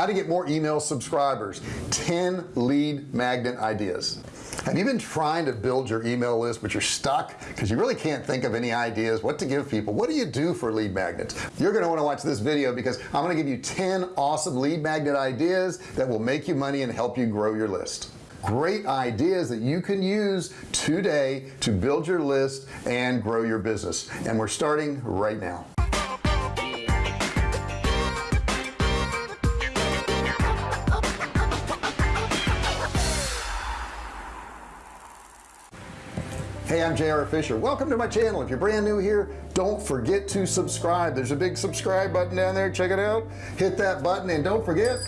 how to get more email subscribers. 10 lead magnet ideas. Have you been trying to build your email list but you're stuck because you really can't think of any ideas what to give people? What do you do for lead magnets? You're going to want to watch this video because I'm going to give you 10 awesome lead magnet ideas that will make you money and help you grow your list. Great ideas that you can use today to build your list and grow your business. And we're starting right now hey I'm JR Fisher. Welcome to my channel. If you're brand new here don't forget to subscribe. There's a big subscribe button down there. Check it out. Hit that button and don't forget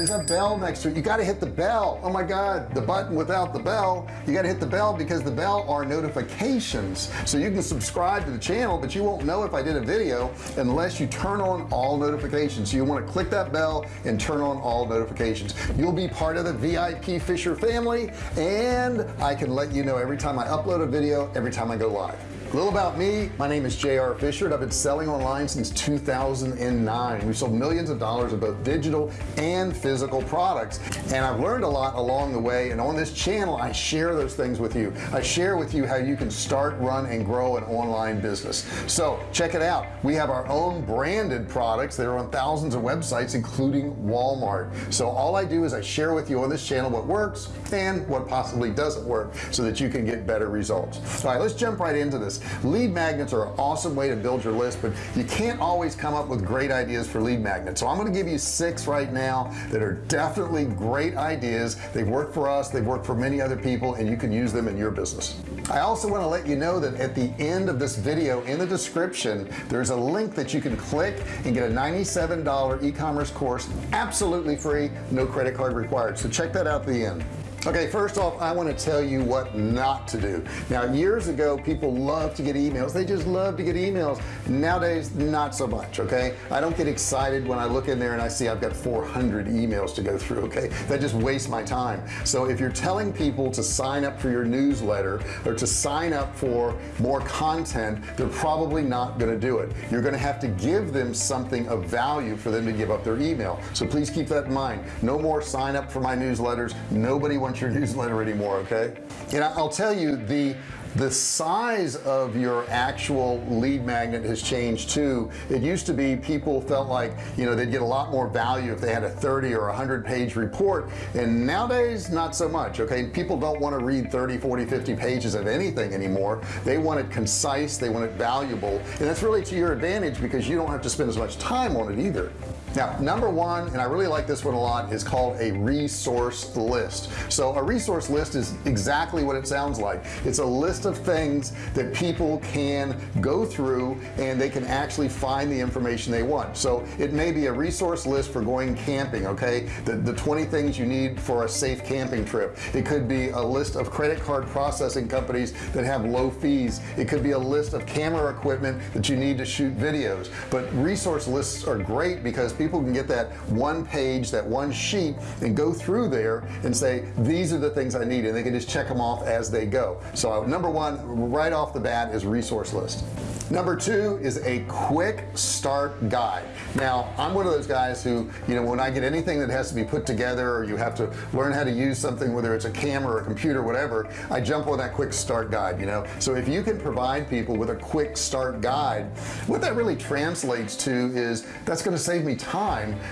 there's a bell next to it. You got to hit the bell. Oh my god the button without the bell. You got to hit the bell because the bell are notifications. So you can subscribe to the channel but you won't know if I did a video unless you turn on all notifications. So you want to click that bell and turn on all notifications. You'll be part of the VIP Fisher family and I can let you know every time I upload a video every time I go live a little about me. My name is JR Fisher and I've been selling online since 2009 we've sold millions of dollars of both digital and physical products and I've learned a lot along the way and on this channel I share those things with you. I share with you how you can start run and grow an online business. So check it out. We have our own branded products. That are on thousands of websites including Walmart. So all I do is I share with you on this channel what works and what possibly doesn't work so that you can get better results. All right let's jump right into this lead magnets are an awesome way to build your list but you can't always come up with great ideas for lead magnets. So I'm going to give you six right now that are definitely great ideas. They've worked for us they've worked for many other people and you can use them in your business. I also want to let you know that at the end of this video in the description there's a link that you can click and get a $97 e-commerce course absolutely free no credit card required. So check that out at the end okay first off I want to tell you what not to do. Now years ago people love to get emails. They just love to get emails. Nowadays not so much okay? I don't get excited when I look in there and I see I've got 400 emails to go through okay? That just wastes my time. So if you're telling people to sign up for your newsletter or to sign up for more content they're probably not going to do it. You're going to have to give them something of value for them to give up their email. So please keep that in mind. No more sign up for my newsletters. Nobody wants your newsletter anymore okay? And I'll tell you the the size of your actual lead magnet has changed too. It used to be people felt like you know they'd get a lot more value if they had a 30 or 100 page report. And nowadays not so much okay? People don't want to read 30 40 50 pages of anything anymore. They want it concise they want it valuable. And that's really to your advantage because you don't have to spend as much time on it either now number one and I really like this one a lot is called a resource list. So a resource list is exactly what it sounds like. It's a list of things that people can go through and they can actually find the information they want. So it may be a resource list for going camping okay? The, the 20 things you need for a safe camping trip. It could be a list of credit card processing companies that have low fees. It could be a list of camera equipment that you need to shoot videos. But resource lists are great because people can get that one page that one sheet and go through there and say these are the things I need and they can just check them off as they go. So number one right off the bat is resource list. Number two is a quick start guide. Now I'm one of those guys who you know when I get anything that has to be put together or you have to learn how to use something whether it's a camera or a computer whatever I jump on that quick start guide you know? So if you can provide people with a quick start guide what that really translates to is that's going to save me time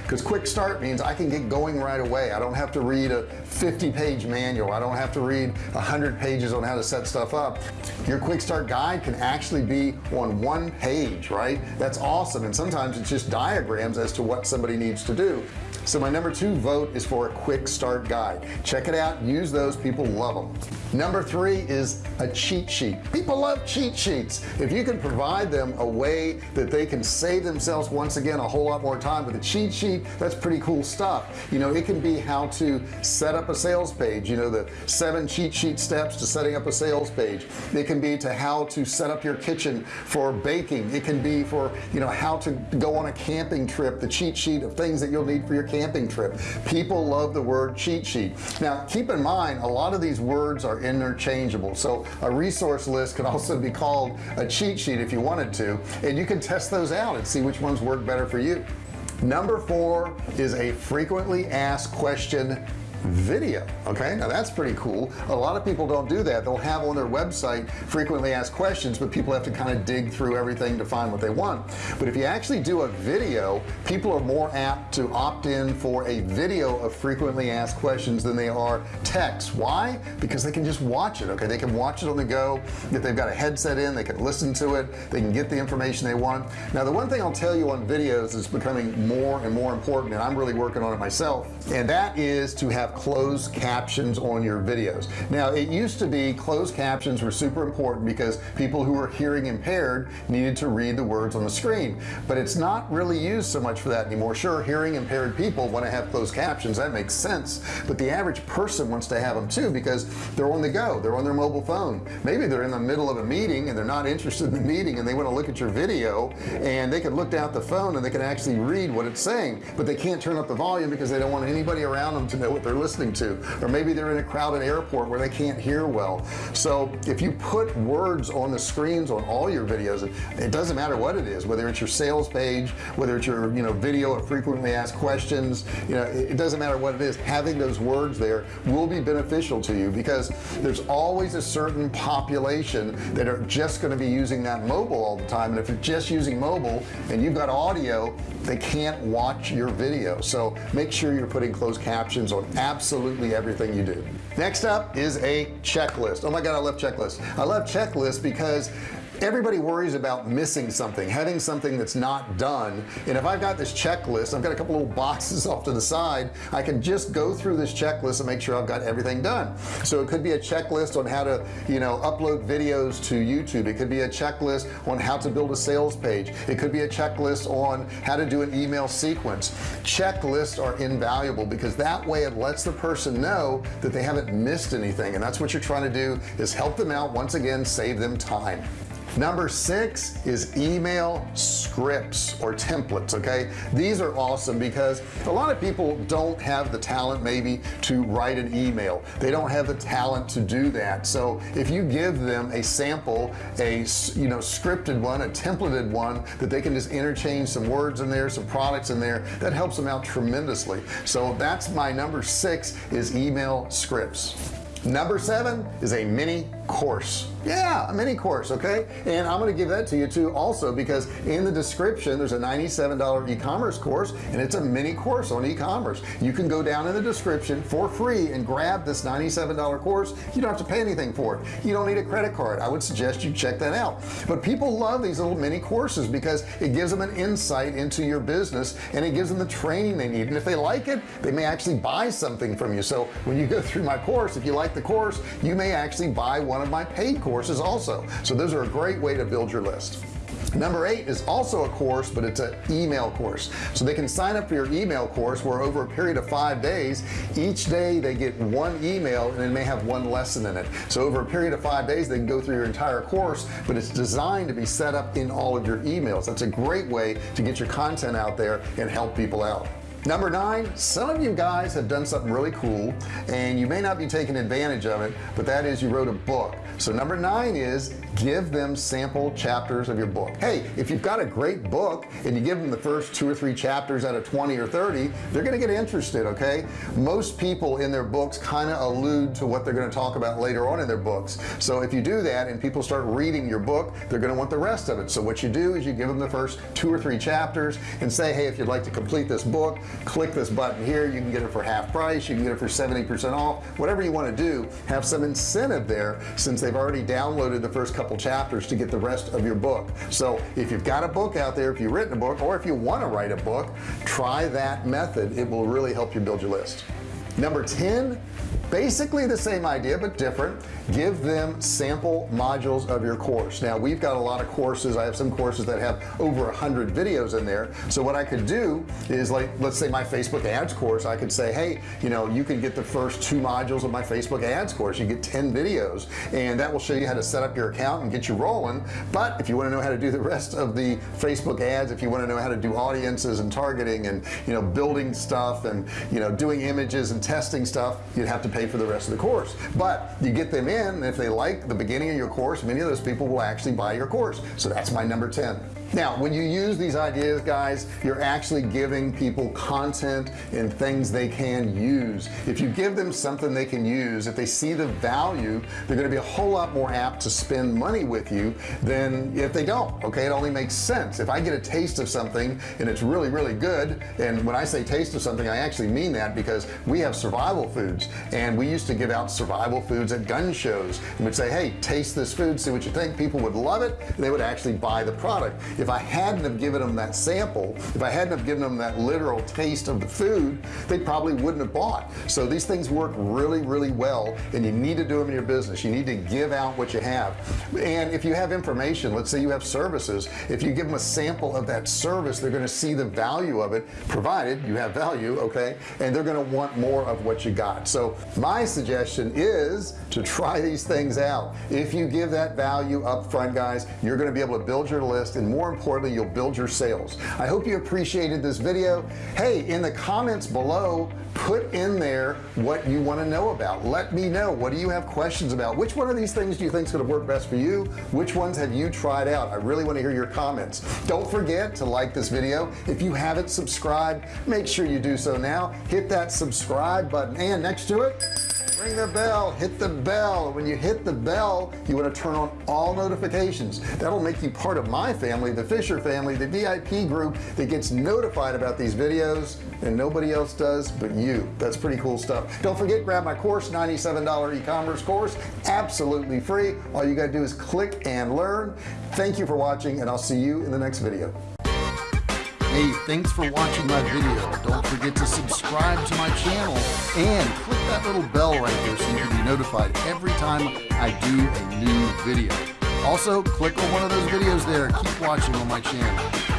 because quick start means I can get going right away. I don't have to read a 50 page manual. I don't have to read hundred pages on how to set stuff up. Your quick start guide can actually be on one page right? That's awesome. And sometimes it's just diagrams as to what somebody needs to do so my number two vote is for a quick start guide. Check it out. Use those. People love them number three is a cheat sheet. People love cheat sheets. If you can provide them a way that they can save themselves once again a whole lot more time with a cheat sheet that's pretty cool stuff. You know it can be how to set up a sales page you know the seven cheat sheet steps to setting up a sales page. It can be to how to set up your kitchen for baking. It can be for you know how to go on a camping trip the cheat sheet of things that you'll need for your camping trip. People love the word cheat sheet. Now keep in mind a lot of these words are interchangeable. So a resource list could also be called a cheat sheet if you wanted to and you can test those out and see which ones work better for you. Number four is a frequently asked question video okay? Now that's pretty cool. A lot of people don't do that. They'll have on their website frequently asked questions but people have to kind of dig through everything to find what they want. But if you actually do a video people are more apt to opt in for a video of frequently asked questions than they are text. Why? Because they can just watch it okay? They can watch it on the go. If they've got a headset in they can listen to it. They can get the information they want. Now the one thing I'll tell you on videos is becoming more and more important and I'm really working on it myself and that is to have closed captions on your videos. Now it used to be closed captions were super important because people who were hearing impaired needed to read the words on the screen. But it's not really used so much for that anymore. Sure hearing impaired people want to have closed captions that makes sense. But the average person wants to have them too because they're on the go. They're on their mobile phone. Maybe they're in the middle of a meeting and they're not interested in the meeting and they want to look at your video and they can look down at the phone and they can actually read what it's saying but they can't turn up the volume because they don't want anybody around them to know what they're listening to. Or maybe they're in a crowded airport where they can't hear well. So if you put words on the screens on all your videos it doesn't matter what it is whether it's your sales page whether it's your you know video of frequently asked questions you know it doesn't matter what it is. Having those words there will be beneficial to you because there's always a certain population that are just going to be using that mobile all the time. And if you're just using mobile and you've got audio they can't watch your video. So make sure you're putting closed captions on absolutely everything you do. Next up is a checklist. Oh my god I love checklists. I love checklists because everybody worries about missing something having something that's not done. And if I've got this checklist I've got a couple little boxes off to the side I can just go through this checklist and make sure I've got everything done. So it could be a checklist on how to you know upload videos to YouTube. It could be a checklist on how to build a sales page. It could be a checklist on how to do an email sequence. Checklists are invaluable because that way it lets the person know that they haven't missed anything. And that's what you're trying to do is help them out once again save them time number six is email scripts or templates okay? These are awesome because a lot of people don't have the talent maybe to write an email. They don't have the talent to do that. So if you give them a sample a you know scripted one a templated one that they can just interchange some words in there some products in there that helps them out tremendously. So that's my number six is email scripts. Number seven is a mini course. Yeah a mini course okay? And I'm gonna give that to you too also because in the description there's a $97 e-commerce course and it's a mini course on e-commerce. You can go down in the description for free and grab this $97 course. You don't have to pay anything for it. You don't need a credit card. I would suggest you check that out. But people love these little mini courses because it gives them an insight into your business and it gives them the training they need. And if they like it they may actually buy something from you. So when you go through my course if you like the course you may actually buy one of my paid courses also. So those are a great way to build your list. Number eight is also a course but it's an email course. So they can sign up for your email course where over a period of five days each day they get one email and it may have one lesson in it. So over a period of five days they can go through your entire course but it's designed to be set up in all of your emails. That's a great way to get your content out there and help people out number nine some of you guys have done something really cool and you may not be taking advantage of it but that is you wrote a book. So number nine is give them sample chapters of your book. Hey if you've got a great book and you give them the first two or three chapters out of 20 or 30 they're gonna get interested okay? Most people in their books kind of allude to what they're going to talk about later on in their books. So if you do that and people start reading your book they're going to want the rest of it. So what you do is you give them the first two or three chapters and say hey if you'd like to complete this book click this button here. You can get it for half price. You can get it for 70% off. Whatever you want to do have some incentive there since they've already downloaded the first couple chapters to get the rest of your book. So if you've got a book out there if you've written a book or if you want to write a book try that method. It will really help you build your list. Number 10 basically the same idea but different. Give them sample modules of your course. Now we've got a lot of courses. I have some courses that have over a hundred videos in there. So what I could do is like let's say my Facebook ads course I could say hey you know you can get the first two modules of my Facebook ads course. You get 10 videos and that will show you how to set up your account and get you rolling. But if you want to know how to do the rest of the Facebook ads if you want to know how to do audiences and targeting and you know building stuff and you know doing images and testing stuff you'd have to pay for the rest of the course. But you get them in in if they like the beginning of your course many of those people will actually buy your course. So that's my number 10 now when you use these ideas guys you're actually giving people content and things they can use. If you give them something they can use if they see the value they're going to be a whole lot more apt to spend money with you than if they don't okay? It only makes sense. If I get a taste of something and it's really really good and when I say taste of something I actually mean that because we have survival foods and we used to give out survival foods at gun shows. And would say hey taste this food see what you think. People would love it and they would actually buy the product if I hadn't have given them that sample if I hadn't have given them that literal taste of the food they probably wouldn't have bought. So these things work really really well and you need to do them in your business. You need to give out what you have. And if you have information let's say you have services if you give them a sample of that service they're going to see the value of it provided you have value okay? And they're going to want more of what you got. So my suggestion is to try these things out. If you give that value up front guys you're going to be able to build your list and more importantly you'll build your sales. I hope you appreciated this video. Hey in the comments below put in there what you want to know about. Let me know what do you have questions about? Which one of these things do you think is going to work best for you? Which ones have you tried out? I really want to hear your comments. Don't forget to like this video. If you haven't subscribed make sure you do so now. Hit that subscribe button. And next to it ring the bell hit the bell. When you hit the bell you want to turn on all notifications. That'll make you part of my family the Fisher family the VIP group that gets notified about these videos and nobody else does but you. That's pretty cool stuff. Don't forget grab my course $97 e-commerce course absolutely free. All you gotta do is click and learn. Thank you for watching and I'll see you in the next video hey thanks for watching my video. Don't forget to subscribe to my channel and click that little bell right there so you can be notified every time I do a new video. Also click on one of those videos there. Keep watching on my channel